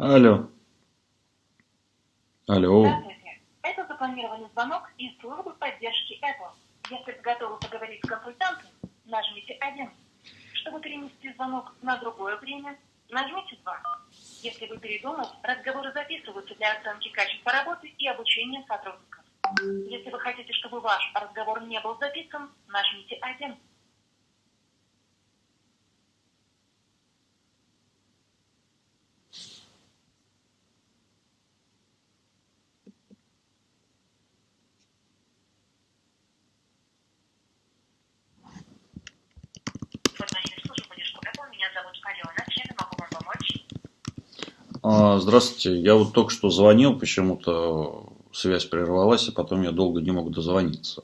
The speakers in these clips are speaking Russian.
Алло. Алло. Здравствуйте. Это запланированный звонок из службы поддержки Apple. Если вы готовы поговорить с консультантом, нажмите 1. Чтобы перенести звонок на другое время, нажмите 2. Если вы передумали, разговоры записываются для оценки качества работы и обучения сотрудников. Если вы хотите, чтобы ваш разговор не был записан, нажмите 1. Информативная служба поддержки Apple. Меня зовут Алена. Чем я могу вам помочь? А, Здравствуйте. Я вот только что звонил, почему-то связь прервалась, и потом я долго не мог дозвониться.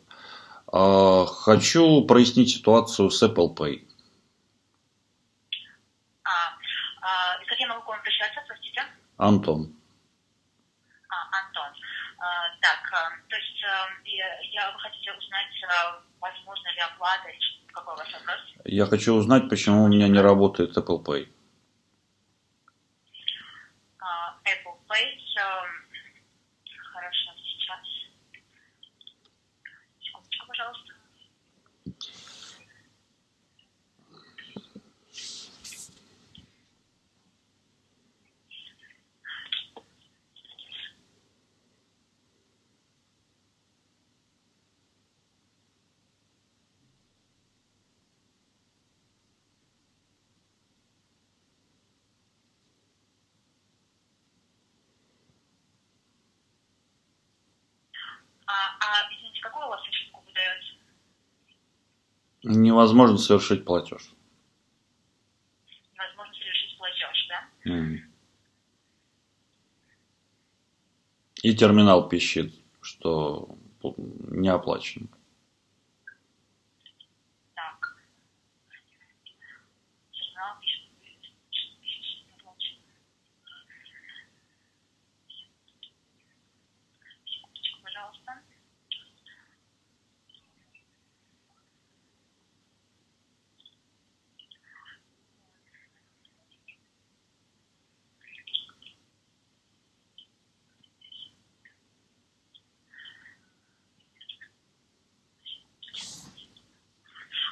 А, Хочу прояснить ситуацию с Apple Pay. А, а, и как я могу к вам обращаться, простите? Антон. А, Антон. А, так, а, то есть а, я, вы хотите узнать, а, возможно ли оплата или какой у вас вопрос? Я хочу узнать, почему у меня не работает Apple Pay. place. Um, Невозможно совершить платеж. Невозможно совершить платеж, да? И терминал пищит, что не оплачено. Так. Журнал пишет, пишет, пишет, не оплачено. Секундочку, пожалуйста.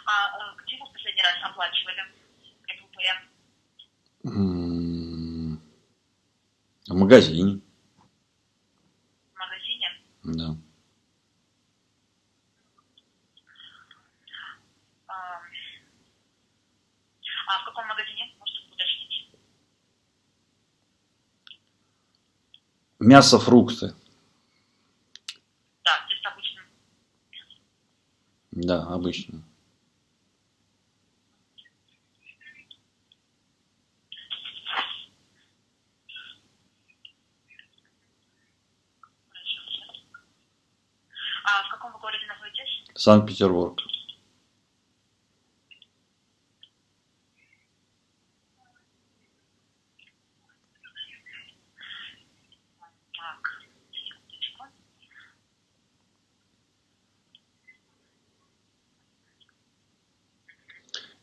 А э, где вы в последний раз оплачивали Apple Pay? М. В магазине. В магазине? Да. А, а в каком магазине? Можете уточнить? Мясо, фрукты. Да, здесь обычно. Да, обычно. А в каком вы городе находитесь? Санкт-Петербург.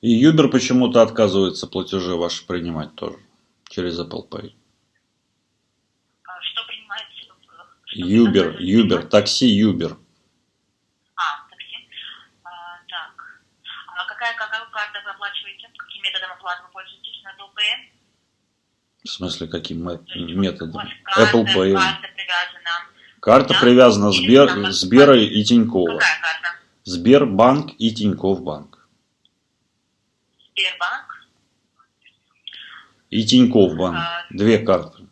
И Юбер почему-то отказывается платежи ваши принимать тоже. Через Apple Pay. А, что Юбер, принимаете? Юбер, такси Юбер. А, такси. А, так. А какая, какая оплачиваете? Каким методом оплаты вы пользуетесь на Apple Pay? В смысле, каким методом? Карта, Apple Pay. карта привязана. Карта Да. привязана Сбер, там Сбера и Тинькова. Какая карта? Сбербанк и Тиньков банк. Сбербанк. И Тиньков банк. А. Две карты.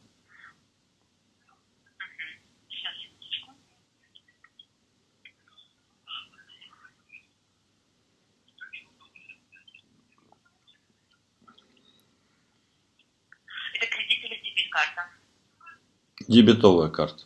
Сейчас, секундочку. Это кредит или дебет карта? Дебетовая карта.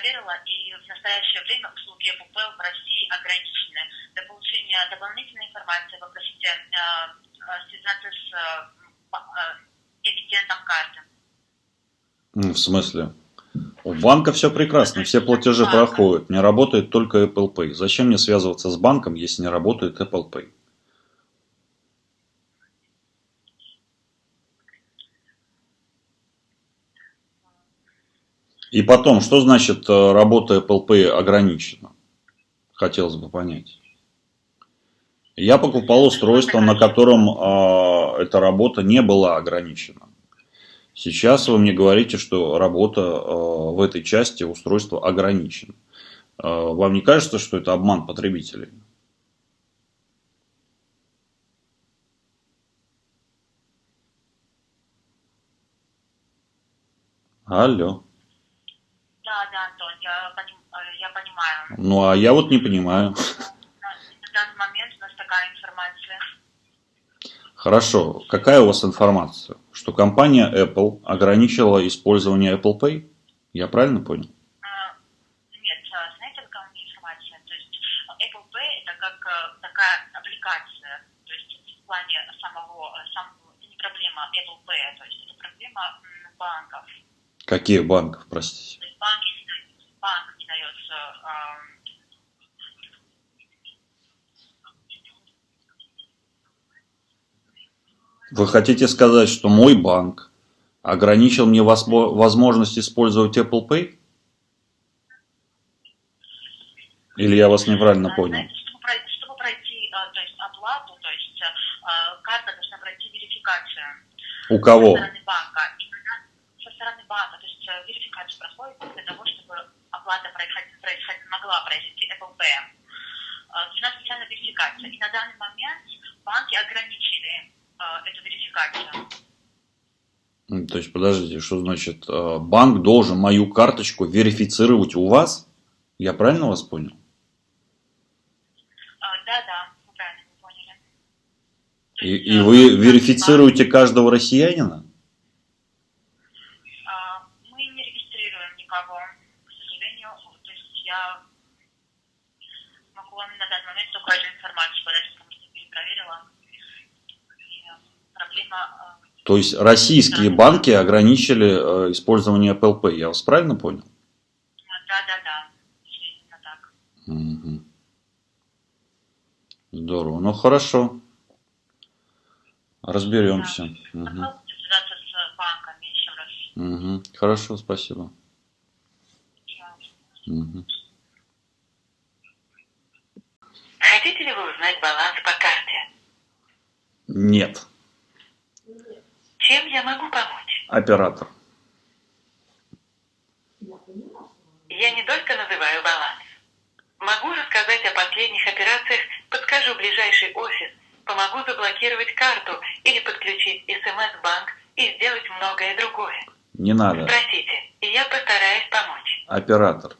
Проверила, и в настоящее время услуги Pay в России ограничены. Для получения дополнительной информации попросите э, э, связаться с э, эмитентом карты. В смысле? У банка все прекрасно, все платежи проходят, не работает только Apple Pay. Зачем мне связываться с банком, если не работает Apple Pay? И потом, что значит э, работа Pay ограничена? Хотелось бы понять. Я покупал устройство, на котором э, эта работа не была ограничена. Сейчас вы мне говорите, что работа э, в этой части устройства ограничена. Э, вам не кажется, что это обман потребителей? Алло. Да, да, Антон, я, поним, э, я понимаю. Ну, а я вот не понимаю. На данный момент у нас такая информация. Хорошо. Какая у вас информация? Что компания Apple ограничила использование Apple Pay? Я правильно понял? А, Нет, а, знаете, какая у меня информация? То есть Apple Pay это как э, такая аппликация. То есть в плане самого, самого это не проблема Apple Pay, то есть это проблема банков. Каких банков, простите? То есть банки банк ам, Вы хотите сказать, что мой банк ограничил мне возмо- возможность использовать Apple Pay? Или я вас неправильно понял? Чтобы пройти, а, то есть, оплату, то есть а, карта должна пройти верификацию У со кого? стороны банка. Со стороны банка, то есть э, верификацию проходит для того, чтобы оплата происходила, происходила, могла произойти Pay. А, Нужна специальная верификация. И на данный момент банки ограничили а, эту верификацию. М, То есть, подождите, что значит, э, банк должен мою карточку верифицировать у вас? Я правильно вас понял? Да, да, вы правильно поняли. И, и э, вы верифицируете каждого россиянина? банк, а, Мы не регистрируем никого, к сожалению. То есть я могу вам на данный момент только эту информацию подать, потому что перепроверила. И э, проблема... э, То есть, российские банки ограничили э, использование Pay. Я вас правильно понял? Да, да, да. Именно так. Мгм. Здорово. Ну, хорошо. Разберемся. С еще раз. Мгм. Хорошо, спасибо. Мгм. Хотите ли вы узнать баланс по карте? Нет. Чем я могу помочь? Оператор. Я не только называю баланс. Могу рассказать о последних операциях, подскажу ближайший офис, помогу заблокировать карту или подключить СМС-банк и сделать многое другое. Не надо. Спросите, и я постараюсь помочь. Оператор.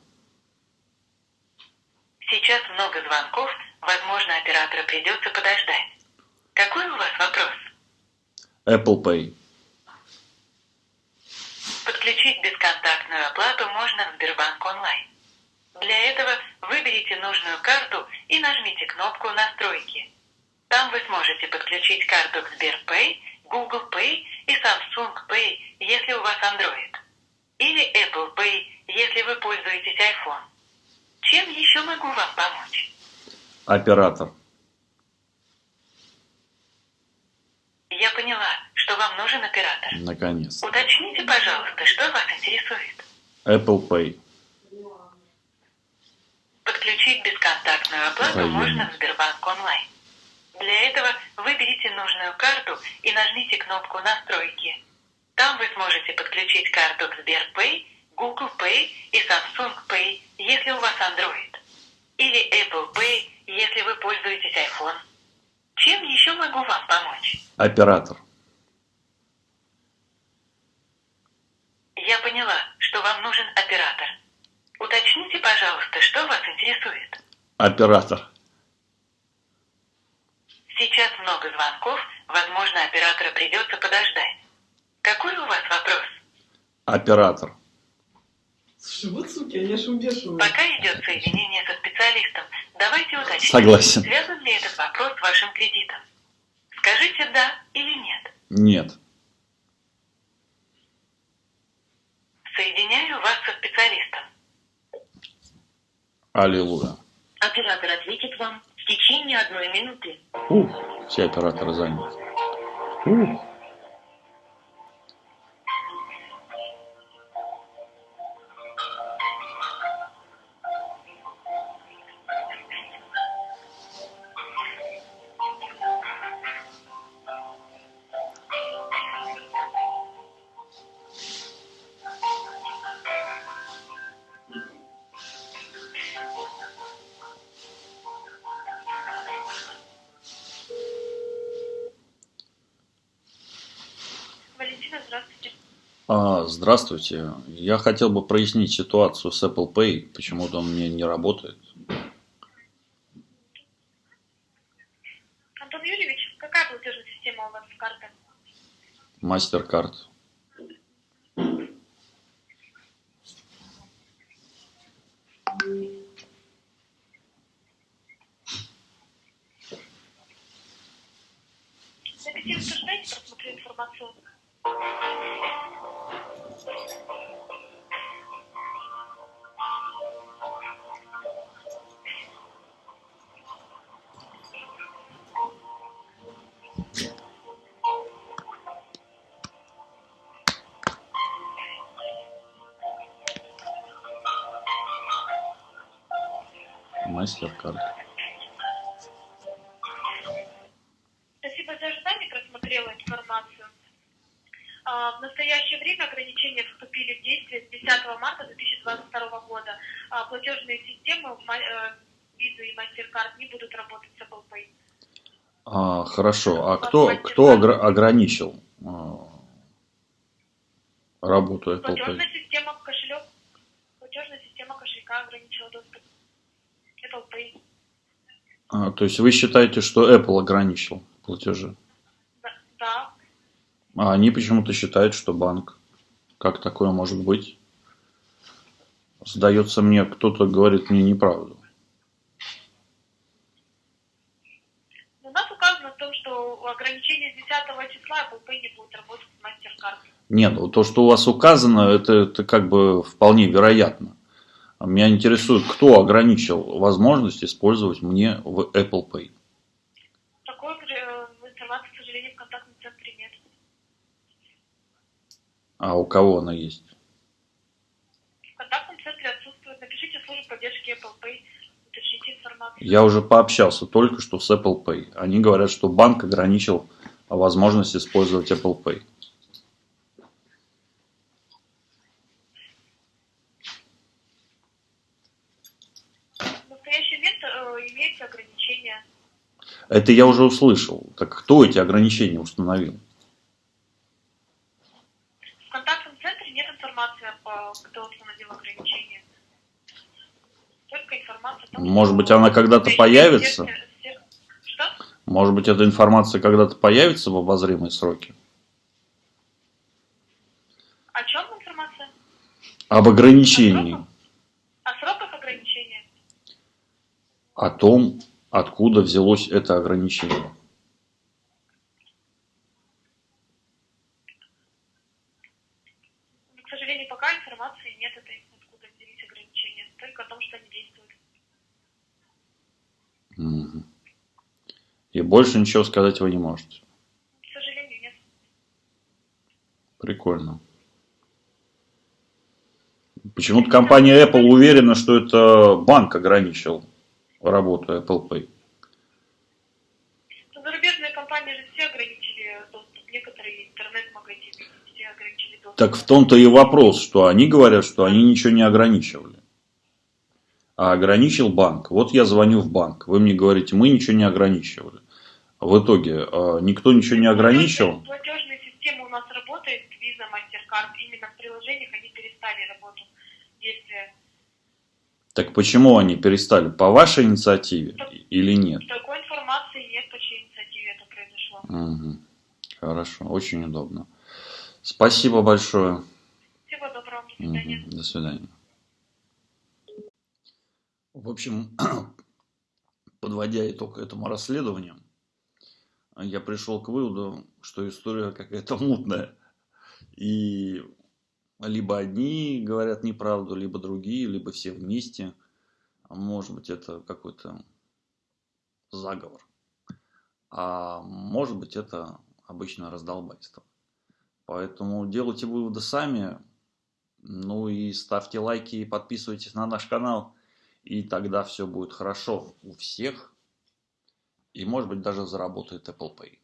Сейчас много звонков, возможно, оператора придется подождать. Какой у вас вопрос? Apple Pay. Подключить бесконтактную можно в Сбербанк онлайн. Для этого выберите нужную карту и нажмите кнопку «Настройки». Там вы сможете подключить карту к Сберпэй, Google Pay и Samsung Pay, если у вас Android. Или Apple Pay, если вы пользуетесь iPhone. Чем еще могу вам помочь? Оператор. Я поняла, что вам нужен оператор. Наконец. Уточните, пожалуйста, что вас интересует. Apple Pay. Подключить бесконтактную оплату Военно. можно в Сбербанк онлайн. Для этого выберите нужную карту и нажмите кнопку «Настройки». Там вы сможете подключить карту к Сберпэй, Google Pay и Samsung Pay, если у вас Android. Или Apple Pay, если вы пользуетесь iPhone. Чем еще могу вам помочь? Оператор. Я поняла, что вам нужен оператор. Уточните, пожалуйста, что вас интересует. Оператор. Сейчас много звонков, возможно, оператора придется подождать. Какой у вас вопрос? Оператор. Слушай, вот суки, они аж убешивают. Пока идет соединение со специалистом, давайте уточним, Согласен. связан ли этот вопрос с вашим кредитом. Скажите «да» или «нет». Нет. Соединяю вас со специалистом. Аллилуйя. Оператор ответит вам в течение одной минуты. Ух, все операторы заняты. Ух. Здравствуйте. Я хотел бы прояснить ситуацию с Apple Pay. Почему-то он мне не работает. Антон Юрьевич, какая платежная система у вас с карты? MasterCard. Записите, подождайте, просмотрю информацию. MasterCard. Спасибо за ожидание, просмотрела информацию. А, В настоящее время ограничения вступили в действие с 10 марта 2022 года. А, Платежные системы ма- э, Visa и MasterCard не будут работать. А, хорошо. А кто, кто огра- ограничил а, работу Apple Pay? Платежная система кошелек, платежная система кошелька ограничила доступ. Apple Pay. А, то есть вы считаете, что Apple ограничил платежи? Да, да. А они почему-то считают, что банк. Как такое может быть? Сдается мне, кто-то говорит мне неправду. Но у нас указано в том, что ограничение с 10 числа Apple Pay не будет работать с MasterCard. Нет, вот то, что у вас указано, это, это как бы вполне вероятно. А Меня интересует, кто ограничил возможность использовать мне в Apple Pay. Такой э, информации, к сожалению, в контактном центре нет. А у кого она есть? В контактном центре отсутствует. Напишите службу поддержки Apple Pay. Я уже пообщался только что с Apple Pay. Они говорят, что банк ограничил возможность использовать Apple Pay. В настоящий момент э, имеются ограничения. Это я уже услышал. Так кто эти ограничения установил? В контактном центре нет информации, по- кто установил ограничения. Только информация о том, Может быть, она когда-то появится? Может быть, эта информация когда-то появится в обозримые сроки? О чем информация? Об ограничении. О сроках ограничения. О том, откуда взялось это ограничение. Но, к сожалению, пока информации нет этой, откуда взялись ограничения. Только о том, что они действуют. Мгм. И больше ничего сказать вы не можете. К сожалению, нет. Прикольно. Почему-то компания Apple уверена, что это банк ограничил работу Apple Pay. Но зарубежные компании же все ограничили доступ. Некоторые интернет-магазины все ограничили доступ. Так в том-то и вопрос, что они говорят, что они ничего не ограничивали. А ограничил банк. Вот я звоню в банк. Вы мне говорите, мы ничего не ограничивали. В итоге а, никто ничего не ограничил. Платежная система у нас работает, Visa, MasterCard. Именно в приложениях они перестали работу действия. Так почему они перестали? По вашей инициативе или нет? Такой информации нет, по чьей инициативе это произошло. Мгм. Хорошо, очень удобно. Спасибо большое. Всего доброго, до свидания. Мгм. До свидания. В общем, подводя итог этому расследованию, я пришел к выводу, что история какая-то мутная. И либо одни говорят неправду, либо другие, либо все вместе. Может быть, это какой-то заговор. А может быть, это обычное раздолбайство. Поэтому делайте выводы сами. Ну и ставьте лайки и подписывайтесь на наш канал. И тогда все будет хорошо у всех. И может быть даже заработает Apple Pay.